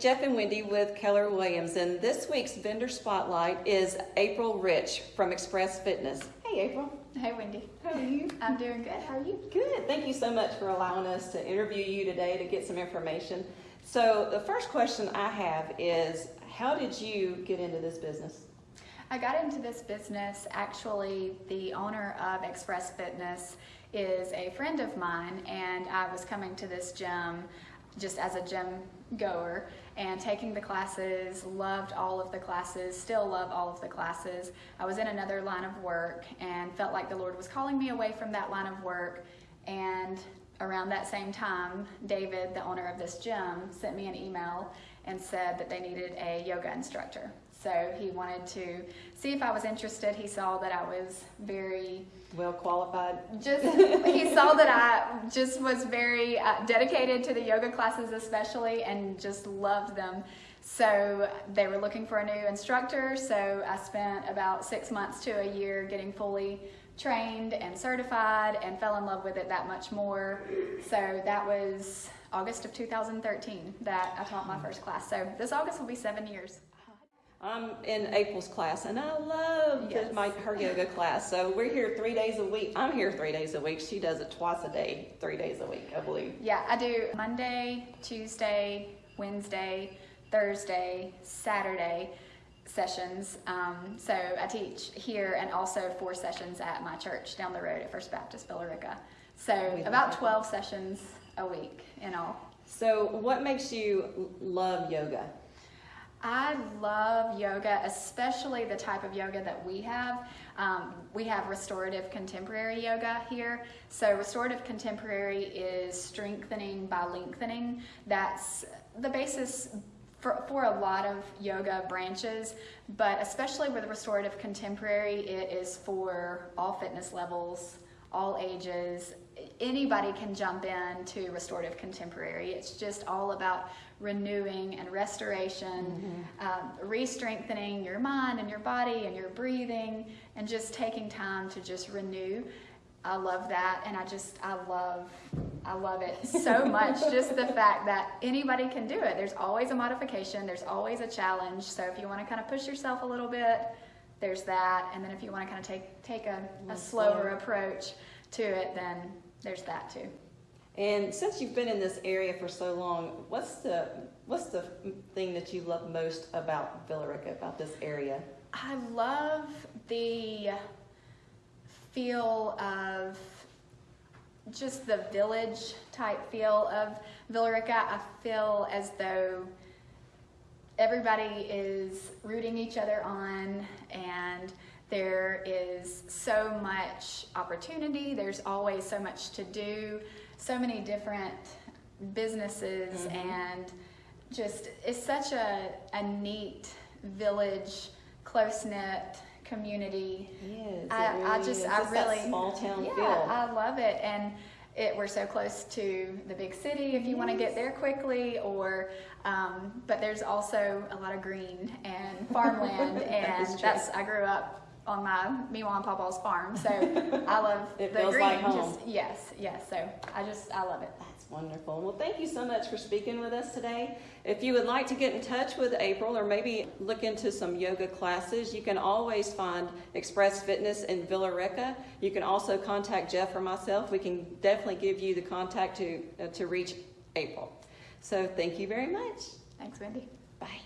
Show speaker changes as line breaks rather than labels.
Jeff and Wendy with Keller Williams, and this week's vendor spotlight is April Rich from Express Fitness. Hey, April.
Hey, Wendy.
How are you?
I'm doing good. How are you?
Good. Thank you so much for allowing us to interview you today to get some information. So, the first question I have is How did you get into this business?
I got into this business. Actually, the owner of Express Fitness is a friend of mine, and I was coming to this gym just as a gym goer and taking the classes, loved all of the classes, still love all of the classes. I was in another line of work and felt like the Lord was calling me away from that line of work. And around that same time, David, the owner of this gym, sent me an email and said that they needed a yoga instructor. So he wanted to see if I was interested. He saw that I was very
well qualified.
Just he saw that I just was very uh, dedicated to the yoga classes, especially, and just loved them. So they were looking for a new instructor. So I spent about six months to a year getting fully trained and certified, and fell in love with it that much more. So that was August of 2013 that I taught my first class. So this August will be seven years.
I'm in April's class, and I love yes. my, her yoga class. So we're here three days a week. I'm here three days a week. She does it twice a day, three days a week, I believe.
Yeah, I do Monday, Tuesday, Wednesday, Thursday, Saturday sessions. Um, so I teach here and also four sessions at my church down the road at First Baptist Villa Rica. So about 12 sessions a week in all.
So, what makes you love yoga?
I love yoga, especially the type of yoga that we have. Um, we have restorative contemporary yoga here. So, restorative contemporary is strengthening by lengthening. That's the basis for, for a lot of yoga branches, but especially with restorative contemporary, it is for all fitness levels, all ages. Anybody can jump in to restorative contemporary. It's just all about renewing and restoration, mm-hmm. um, re-strengthening your mind and your body and your breathing, and just taking time to just renew. I love that, and I just I love I love it so much. just the fact that anybody can do it. There's always a modification. There's always a challenge. So if you want to kind of push yourself a little bit, there's that. And then if you want to kind of take take a, a slower approach to it, then there's that too.
And since you've been in this area for so long, what's the what's the thing that you love most about Villa Rica, about this area?
I love the feel of just the village type feel of Villa Rica. I feel as though everybody is rooting each other on and there is so much opportunity. There's always so much to do so many different businesses mm-hmm. and just it's such a, a neat village close knit community
yes,
I,
really
I just, I really
small town
yeah,
feel.
I love it and it we're so close to the big city if you yes. want to get there quickly or um, but there's also a lot of green and farmland and that's I grew up on my Miwa and Papa's farm. So I love
it
the
feels
green.
Like home.
Just, yes, yes. So I just I love it.
That's wonderful. Well, thank you so much for speaking with us today. If you would like to get in touch with April or maybe look into some yoga classes, you can always find Express Fitness in Villa Rica. You can also contact Jeff or myself. We can definitely give you the contact to uh, to reach April. So thank you very much.
Thanks, Wendy.
Bye.